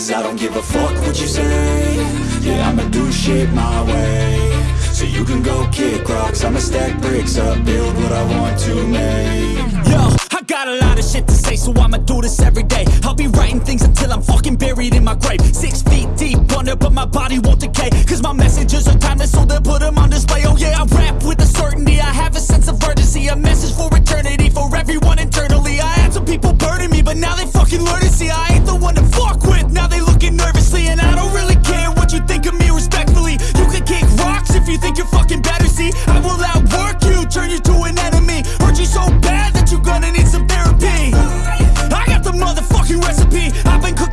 Cause I don't give a fuck what you say. Yeah, I'ma do shit my way. So you can go kick rocks. I'ma stack bricks up, build what I want to make. Yo, I got a lot of shit to say So I'ma do this every day. I'll be writing things until I'm fucking buried in my grave. Six feet deep under, but my body won't decay. Cause my messages are timeless So they'll put them on display. Oh yeah, I rap with a certainty. I have a sense of urgency A message for eternity. For everyone internally I had some people burning me But now they fucking learn fantasy I will outwork you, turn you to an enemy. Hurt you so bad that you're gonna need some therapy. I got the motherfucking recipe. I've been cooking